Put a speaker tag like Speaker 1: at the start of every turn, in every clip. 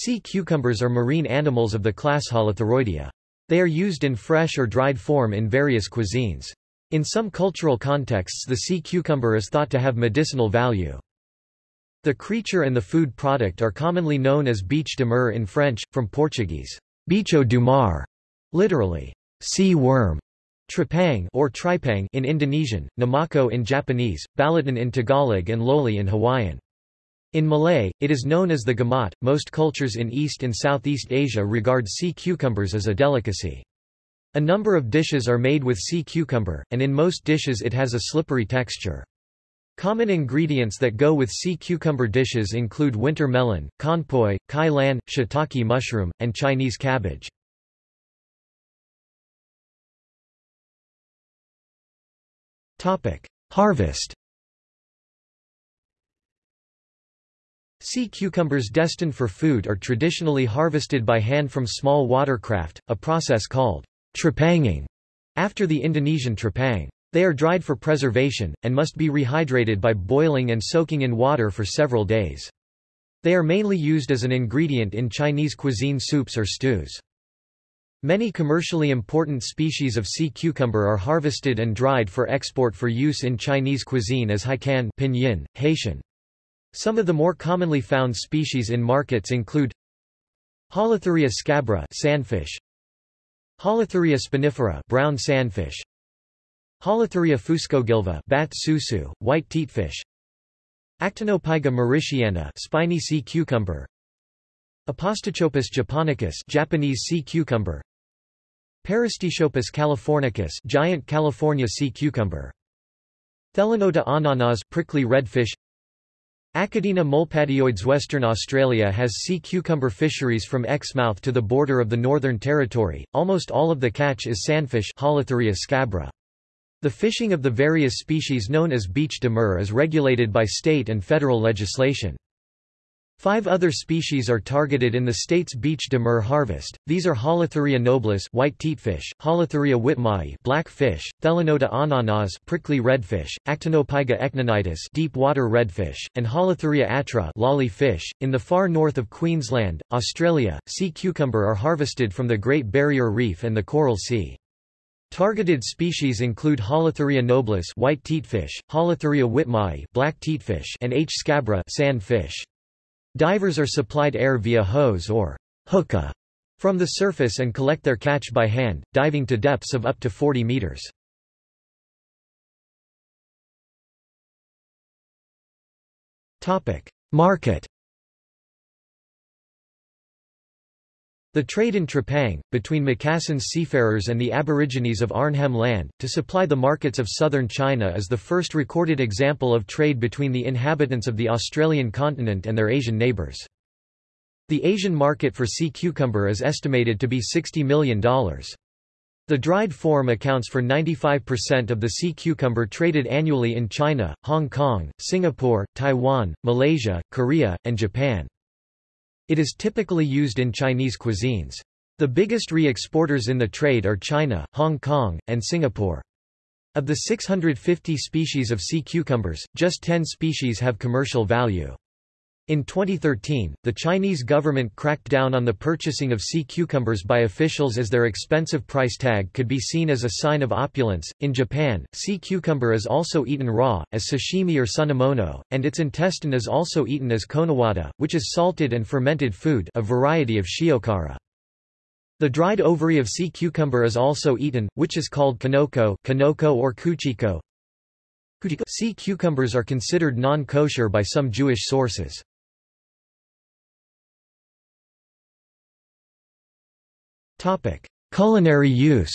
Speaker 1: Sea cucumbers are marine animals of the class Holothuroidea. They are used in fresh or dried form in various cuisines. In some cultural contexts the sea cucumber is thought to have medicinal value. The creature and the food product are commonly known as biche de mer in French, from Portuguese, bicho do mar, literally, sea worm, tripang or tripang in Indonesian, namako in Japanese, balaton in Tagalog and loli in Hawaiian. In Malay, it is known as the gamat. Most cultures in East and Southeast Asia regard sea cucumbers as a delicacy. A number of dishes are made with sea cucumber, and in most dishes it has a slippery texture. Common ingredients that go with sea cucumber dishes include winter melon, conpoy, kai lan, shiitake mushroom, and Chinese cabbage. Harvest Sea cucumbers destined for food are traditionally harvested by hand from small watercraft, a process called trepanging, after the Indonesian trepang. They are dried for preservation, and must be rehydrated by boiling and soaking in water for several days. They are mainly used as an ingredient in Chinese cuisine soups or stews. Many commercially important species of sea cucumber are harvested and dried for export for use in Chinese cuisine as haikan pinyin, Haitian. Some of the more commonly found species in markets include Holothuria scabra sandfish, Holothuria spinifera brown sandfish, Holothuria fuscogilva bat susu, white teatfish. Actinopyga mauritiana spiny sea cucumber. Apostichopus japonicus Japanese sea cucumber. Parastichopus californicus giant California sea cucumber. Thelenota ananas prickly redfish Acaudina molpadioides Western Australia has sea cucumber fisheries from Exmouth to the border of the Northern Territory. Almost all of the catch is sandfish scabra. The fishing of the various species known as biche de mer is regulated by state and federal legislation. Five other species are targeted in the state's biche de mer harvest. These are Holothuria nobilis, white teatfish; Holothuria whitmaei, black fish; Thelenota ananas, prickly redfish; Actinopyga echinonitis, deep water redfish; and Holothuria atra, lolly fish. In the far north of Queensland, Australia, sea cucumber are harvested from the Great Barrier Reef and the Coral Sea. Targeted species include Holothuria nobilis white teatfish, Holothuria whitmaei black teatfish and H. scabra sand fish. Divers are supplied air via hose or hookah from the surface and collect their catch by hand, diving to depths of up to 40 meters. Market The trade in Trepang, between Macassans seafarers and the Aborigines of Arnhem Land, to supply the markets of southern China is the first recorded example of trade between the inhabitants of the Australian continent and their Asian neighbours. The Asian market for sea cucumber is estimated to be $60 million. The dried form accounts for 95% of the sea cucumber traded annually in China, Hong Kong, Singapore, Taiwan, Malaysia, Korea, and Japan. It is typically used in Chinese cuisines. The biggest re-exporters in the trade are China, Hong Kong, and Singapore. Of the 650 species of sea cucumbers, just 10 species have commercial value. In 2013, the Chinese government cracked down on the purchasing of sea cucumbers by officials as their expensive price tag could be seen as a sign of opulence. In Japan, sea cucumber is also eaten raw, as sashimi or sunomono, and its intestine is also eaten as konowata, which is salted and fermented food, a variety of shiokara. The dried ovary of sea cucumber is also eaten, which is called kanoko, kanoko or kuchiko. Sea cucumbers are considered non-kosher by some Jewish sources. Topic: Culinary use.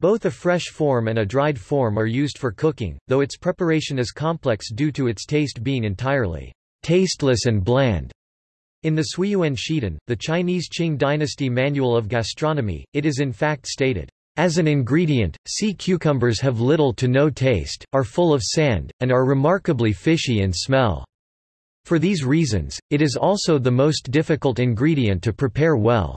Speaker 1: Both a fresh form and a dried form are used for cooking, though its preparation is complex due to its taste being entirely tasteless and bland. In the Suiyuan Shidan, the Chinese Qing dynasty manual of gastronomy, it is in fact stated, as an ingredient, sea cucumbers have little to no taste, are full of sand, and are remarkably fishy in smell. For these reasons, it is also the most difficult ingredient to prepare well.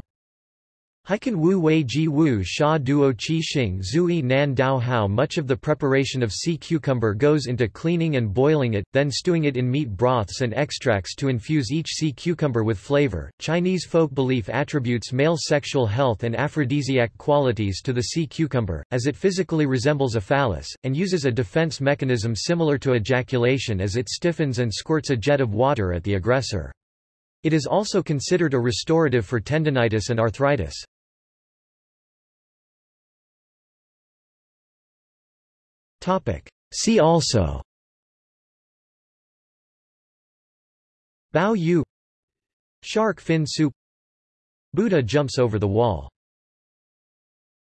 Speaker 1: Haikan wu wei ji wu sha duo qi xing zui nan dao hao Much of the preparation of sea cucumber goes into cleaning and boiling it, then stewing it in meat broths and extracts to infuse each sea cucumber with flavor. Chinese folk belief attributes male sexual health and aphrodisiac qualities to the sea cucumber, as it physically resembles a phallus, and uses a defense mechanism similar to ejaculation as it stiffens and squirts a jet of water at the aggressor. It is also considered a restorative for tendinitis and arthritis. See also. Bao Yu. Shark fin soup. Buddha jumps over the wall